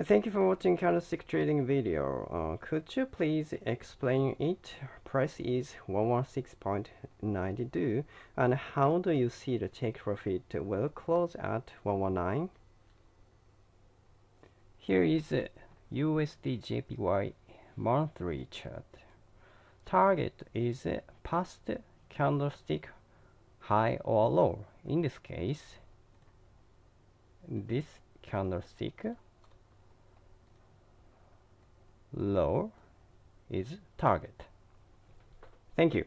Thank you for watching candlestick trading video. Uh, could you please explain it? Price is 116.92 and how do you see the take profit will close at 119? Here is USD JPY monthly chart. Target is past candlestick high or low. In this case, this candlestick low is target. Thank you.